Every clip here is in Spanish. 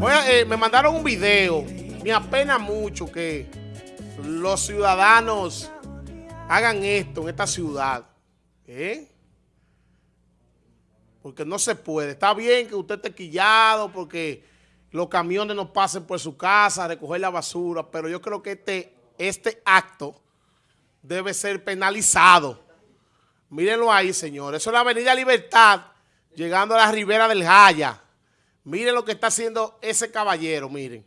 Oye, eh, me mandaron un video. Me apena mucho que los ciudadanos hagan esto en esta ciudad. ¿Eh? Porque no se puede. Está bien que usted esté quillado porque los camiones no pasen por su casa a recoger la basura, pero yo creo que este, este acto debe ser penalizado. Mírenlo ahí, señores. Eso es la Avenida Libertad, llegando a la ribera del Jaya. Miren lo que está haciendo ese caballero, miren.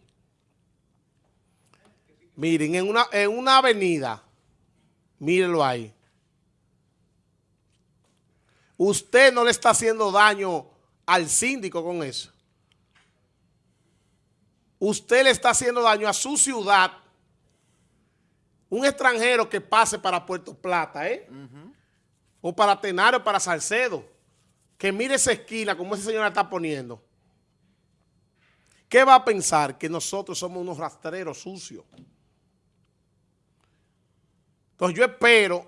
Miren, en una, en una avenida, mírenlo ahí. Usted no le está haciendo daño al síndico con eso. Usted le está haciendo daño a su ciudad. Un extranjero que pase para Puerto Plata, ¿eh? O para Tenario, para Salcedo. Que mire esa esquina como ese señor la está poniendo. ¿Qué va a pensar? Que nosotros somos unos rastreros sucios. Entonces yo espero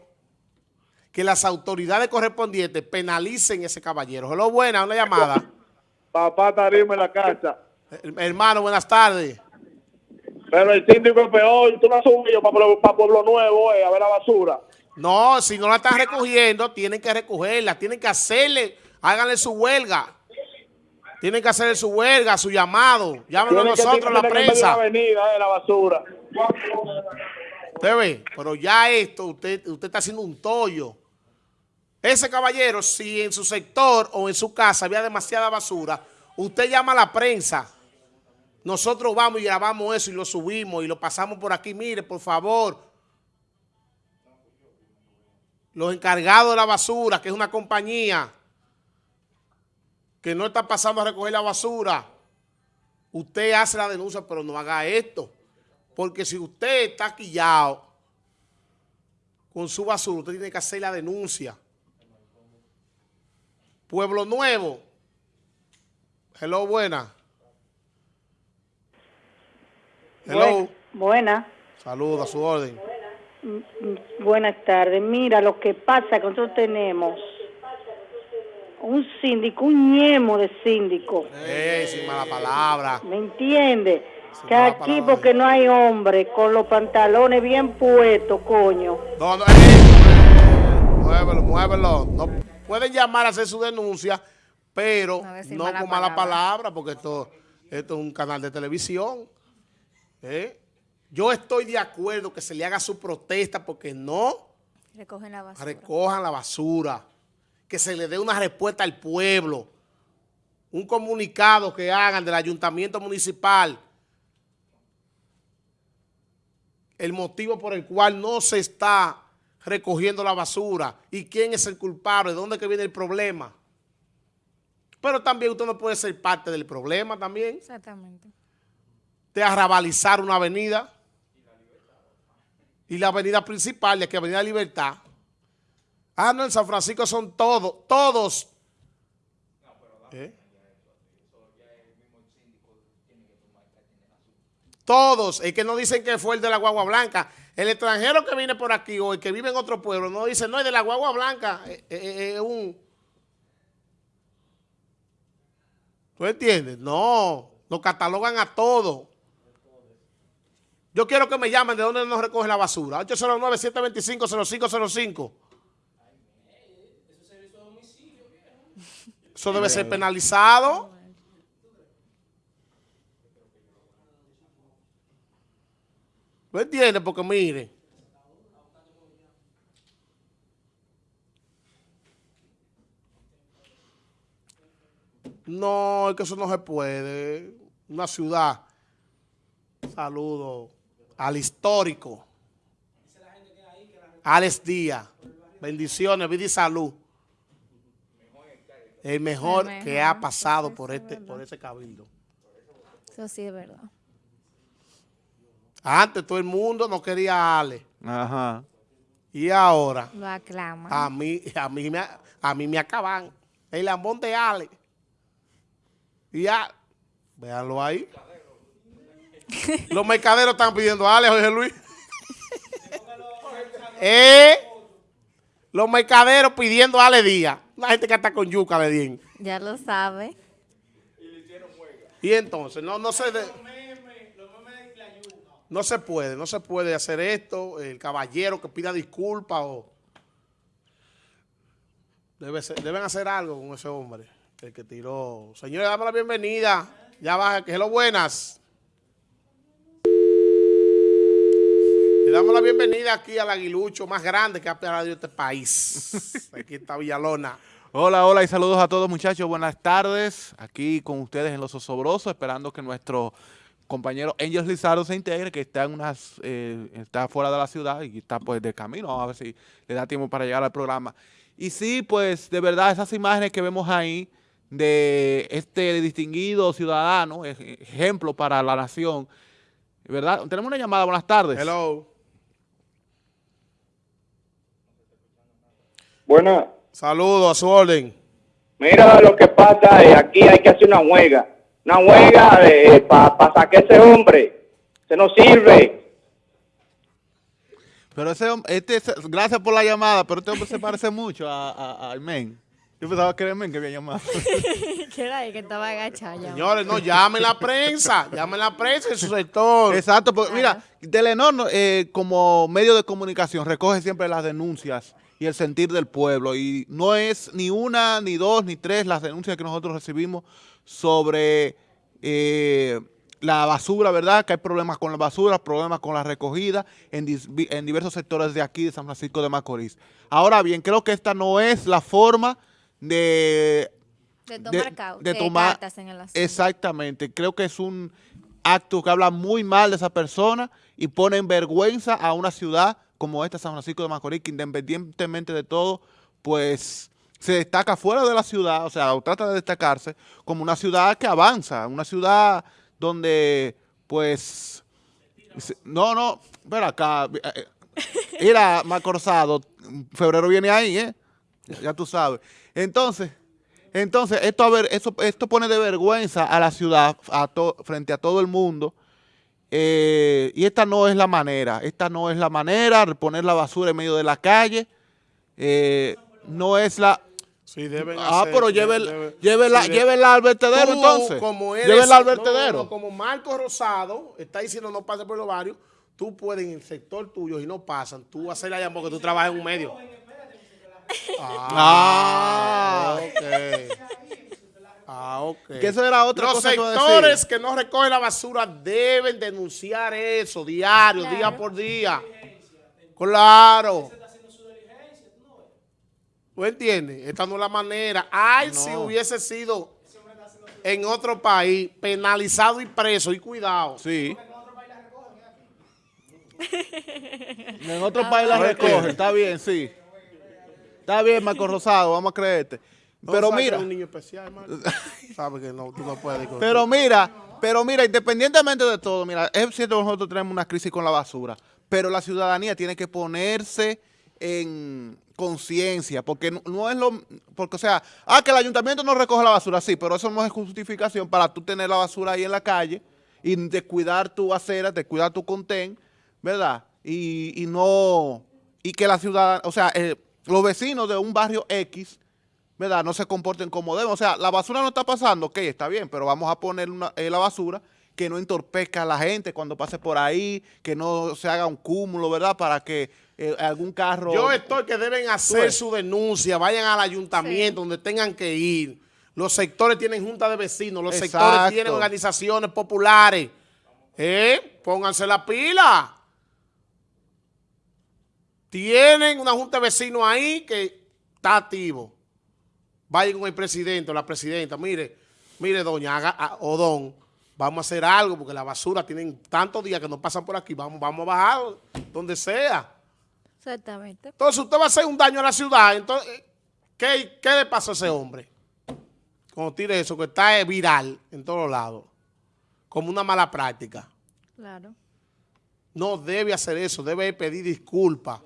que las autoridades correspondientes penalicen ese caballero. Hello, buena, una llamada. Papá Tarima en la casa. Hermano, buenas tardes. Pero el síndico es peor. Tú no has subido para, Pueblo Nuevo eh, a ver la basura. No, si no la están recogiendo, tienen que recogerla. Tienen que hacerle, háganle su huelga. Tienen que hacerle su huelga, su llamado. Llámenos a nosotros, la prensa. La avenida de la basura. Usted ve, pero ya esto, usted, usted está haciendo un tollo. Ese caballero, si en su sector o en su casa había demasiada basura, usted llama a la prensa. Nosotros vamos y grabamos eso y lo subimos y lo pasamos por aquí. Mire, por favor. Los encargados de la basura, que es una compañía que no está pasando a recoger la basura. Usted hace la denuncia, pero no haga esto. Porque si usted está quillado con su basura, usted tiene que hacer la denuncia. Pueblo Nuevo. Hello, buena. Hello. Buena. Saludos, a su orden. Mm, mm, buenas tardes. Mira, lo que pasa que nosotros tenemos un síndico, un ñemo de síndico. Eh, sin mala palabra. ¿Me entiende? que aquí porque no hay hombre con los pantalones bien puestos, coño. No, no, eh, muévelo, muévelo. No, pueden llamar a hacer su denuncia, pero no con mala palabra, porque esto, esto es un canal de televisión. ¿eh? Yo estoy de acuerdo que se le haga su protesta porque no recogen la basura. recojan la basura que se le dé una respuesta al pueblo, un comunicado que hagan del ayuntamiento municipal, el motivo por el cual no se está recogiendo la basura y quién es el culpable, de dónde que viene el problema. Pero también usted no puede ser parte del problema también. Exactamente. De arrabalizar una avenida. Y la avenida principal, de que Avenida Libertad, Ah, no, en San Francisco son todos, todos. ¿Eh? Todos, es que no dicen que fue el de la guagua blanca. El extranjero que viene por aquí o el que vive en otro pueblo no dice, no, es de la guagua blanca, es, es un... ¿Tú entiendes? No, nos catalogan a todos. Yo quiero que me llamen de dónde nos recoge la basura. 809-725-0505. Eso debe ser penalizado. ¿No entiende? Porque mire. No, es que eso no se puede. Una ciudad. Saludo al histórico. Alex Díaz. Bendiciones, vida y salud el mejor, que ha pasado por este por ese cabildo. Eso sí es verdad. Antes todo el mundo no quería a Ale. Ajá. Y ahora lo aclama. A mí, a mí me a mí me acaban el lambón de Ale. Y ya, véanlo ahí. Los mercaderos están pidiendo a Ale, Jorge Luis. eh, los mercaderos pidiendo a Ale Díaz. La gente que está con yuca le bien. Ya lo sabe. Y entonces, no, no se... de- no se puede, no se puede hacer esto. El caballero que pida disculpas o... Debe ser- deben hacer algo con ese hombre, el que tiró. Señores, damos la bienvenida. Ya baja, que lo buenas. Damos la bienvenida aquí al aguilucho más grande que ha perdido este país. Aquí está Villalona. Hola, hola y saludos a todos muchachos, buenas tardes, aquí con ustedes en Los Osobrosos, esperando que nuestro compañero Angel Lizardo se integre, que está en unas, eh, está fuera de la ciudad y está pues de camino, a ver si le da tiempo para llegar al programa. Y sí, pues de verdad esas imágenes que vemos ahí de este distinguido ciudadano, ej- ejemplo para la nación, ¿verdad? Tenemos una llamada, buenas tardes. Hello. Bueno, Saludos a su orden. mira lo que pasa, eh, aquí hay que hacer una huelga. Una huelga para sacar ese hombre. Se nos sirve. Pero ese hombre, este, gracias por la llamada, pero este hombre se parece mucho a, a- al men. Yo pensaba que era el men que había llamado. ¿Qué era ahí que estaba agachado? Señores, no, llamen la prensa. Llamen la prensa en su sector. Exacto, porque mira, Telenor no, eh, como medio de comunicación recoge siempre las denuncias y el sentir del pueblo y no es ni una, ni dos, ni tres las denuncias que nosotros recibimos sobre eh, la basura, ¿verdad? Que hay problemas con la basura, problemas con la recogida en, diversos sectores de aquí de San Francisco de Macorís. Ahora bien, creo que esta no es la forma de De tomar, de eh, tomar- cartas en el asunto. Exactamente, creo que es un acto que habla muy mal de esa persona y pone en vergüenza a una ciudad como esta, San Francisco de Macorís, que independientemente de todo, pues se destaca fuera de la ciudad, o sea, o trata de destacarse como una ciudad que avanza, una ciudad donde, pues, no, no, pero acá, eh, eh, mira, Macorzado, febrero viene ahí, ¿eh? Ya- tú sabes. Entonces, entonces esto, a ver, eso, esto pone de vergüenza a la ciudad a to- frente a todo el mundo. Eh, y esta no es la manera. Esta no es la manera de poner la basura en medio de la calle. eh, no es la... Sí, deben Ah, hacer- pero llévela, debe- llévela, sí, de- llévela al vertedero Tú, entonces. Como eres, llévela al vertedero. no, como Marco Rosado está diciendo no pase por los barrios, tú puedes en el sector tuyo y no pasan, tú hacer la llamada porque tú trabajas en un medio. Ah. ok. Ah, ok. Que eso era otra Los cosa sectores que no recogen la basura deben denunciar eso diario, Claro. día por día. Claro. ¿Tú entiendes? Esta no es la manera. Ay, si hubiese sido en otro país, penalizado y preso, y cuidado. Sí. En otro país la recogen, está bien, sí. Está bien, Marco Rosado, vamos a creerte. Pero mira, es un niño especial, hermano. Sabes que no, tú no puedes. con- pero mira, pero mira, independientemente de todo, mira, es cierto que nosotros tenemos una crisis con la basura, pero la ciudadanía tiene que ponerse en conciencia, porque no, no es lo, porque o sea, ah, que el ayuntamiento no recoge la basura, sí, pero eso no es justificación para tú tener la basura ahí en la calle y descuidar tu acera, descuidar tu contén, ¿verdad? Y, y no, y que la ciudad, o sea, eh, los vecinos de un barrio X, ¿verdad? No se comporten como deben. O sea, la basura no está pasando, ok, está bien, pero vamos a poner una- eh, la basura que no entorpezca a la gente cuando pase por ahí, que no se haga un cúmulo, ¿verdad? Para que eh, algún carro... Yo estoy que deben hacer ves. su denuncia, vayan al ayuntamiento donde tengan que ir. Los sectores tienen junta de vecinos, los sectores tienen organizaciones populares. ¿Eh? Pónganse la pila. Tienen una junta de vecinos ahí que está activo. Vayan con el presidente o la presidenta. Mire, mire, doña haga, a- o don, vamos a hacer algo porque la basura tienen tantos días que no pasan por aquí. Vamos, vamos a bajar donde sea. Exactamente. Entonces usted va a hacer un daño a la ciudad. Entonces, ¿qué, qué le pasó a ese hombre? Cuando tire eso, que está eh, viral en todos lados, como una mala práctica. Claro. No debe hacer eso, debe pedir disculpas.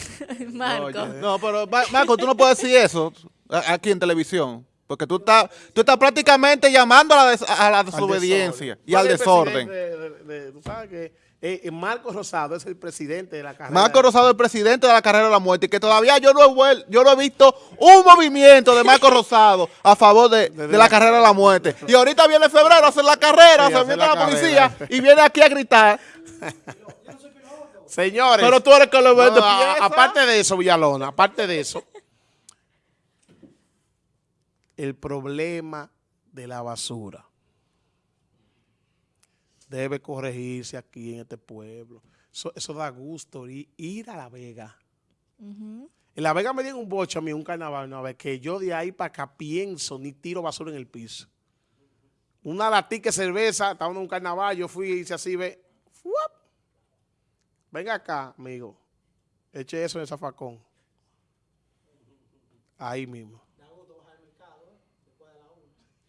Marco. Oye, no, pero Ma- Marco, tú no puedes decir eso aquí en televisión. Porque tú estás, tú estás prácticamente llamando a la, des- a la desobediencia y al ¿Cuál es desorden. presidente de- de- de- tú sabes que Eh, eh, Marco Rosado es el presidente de la carrera. Marco Rosado, el presidente de la carrera de la muerte, y que todavía yo no he, vuel- yo no he visto un movimiento de Marco Rosado a favor de, de la carrera de la muerte. Y ahorita viene febrero a hacer la carrera, Sí, se mete la la policía y viene aquí a gritar. Señores. Pero tú eres que le no, vende a- pieza. aparte de eso, Villalona, aparte de eso, el problema de la basura debe corregirse aquí en este pueblo. Eso, eso da gusto ir, ir a La Vega. En La Vega me dieron un bocho a mí, un carnaval una vez, que yo de ahí para acá pienso ni tiro basura en el piso. Una latica de cerveza, estaba en un carnaval, yo fui y hice así, ve, ¡fuap! Venga acá, amigo. Eche eso en el zafacón. Ahí mismo.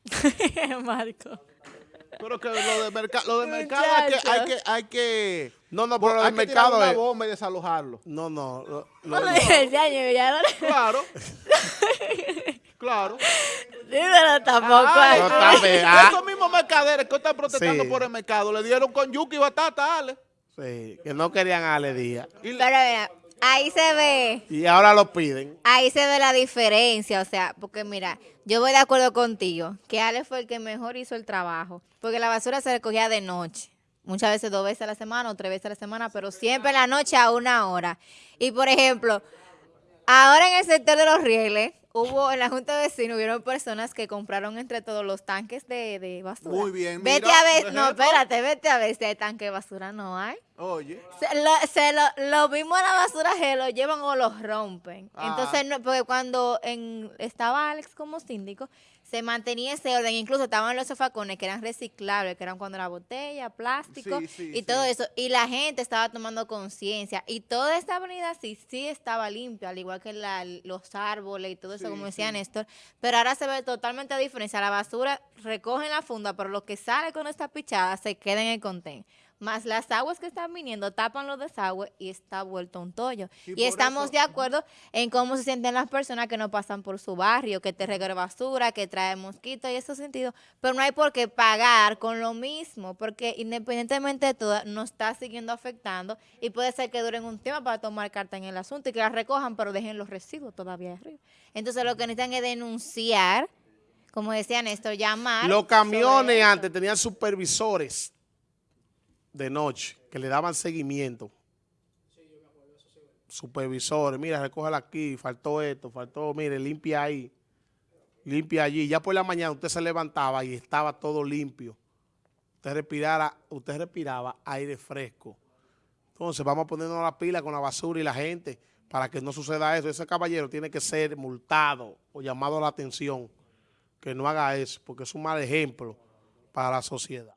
Marco. Pero que lo de, merca- lo de mercado hay que, hay que, hay que, No, no, pero lo hay tirar mercado una es... bomba y desalojarlo. No, no. lo- No lo- ya, ya no le Claro. claro. Dímelo tampoco. Ay, No, ay. está bien, ah. Esos mismos mercaderes que están protestando Sí. por el mercado le dieron con yuca y batata, Ale. Sí, que no querían a Ale Díaz. Pero mira, ahí se ve, Y ahora lo piden. ahí se ve la diferencia, o sea, porque mira, yo voy de acuerdo contigo, que Ale fue el que mejor hizo el trabajo, porque la basura se recogía de noche, muchas veces dos veces a la semana o tres veces a la semana, pero siempre en la noche a una hora. Y por ejemplo, ahora en el sector de los rieles, hubo en la Junta de Vecinos, hubieron personas que compraron entre todos los tanques de, de basura. Muy bien, Vete mira, a ver, no, espérate, vete a ver si hay tanque de basura, no hay. Oye. Se lo, se lo, lo mismo en la basura se lo llevan o lo rompen. Ah. Entonces, no, porque cuando en, estaba Alex como síndico, se mantenía ese orden. Incluso estaban los sofacones que eran reciclables, que eran cuando la botella, plástico Sí, sí, y todo eso. Y la gente estaba tomando conciencia. Y toda esta avenida sí, sí estaba limpia, al igual que la- los árboles y todo eso, como decía. Néstor. Pero ahora se ve totalmente a diferencia. La basura recogen la funda, pero lo que sale con esta pichada se queda en el contén. Más las aguas que están viniendo tapan los desagües y está vuelto un tollo. Y estamos eso- de acuerdo en cómo se sienten las personas que no pasan por su barrio, que te reguera basura, que trae mosquitos y esos sentidos. Pero no hay por qué pagar con lo mismo, porque independientemente de todo, nos está siguiendo afectando y puede ser que duren un tiempo para tomar carta en el asunto y que las recojan, pero dejen los residuos todavía arriba. Entonces lo que necesitan es denunciar, como decía Néstor, llamar. Los camiones antes tenían supervisores de noche que le daban seguimiento. Supervisores, mira, recógela aquí, faltó esto, faltó, mire, limpia ahí, limpia allí. Ya por la mañana usted se levantaba y estaba todo limpio. Usted respirara, usted respiraba aire fresco. Entonces vamos a ponernos la pila con la basura y la gente para que no suceda eso. Ese caballero tiene que ser multado o llamado a la atención que no haga eso, porque es un mal ejemplo para la sociedad.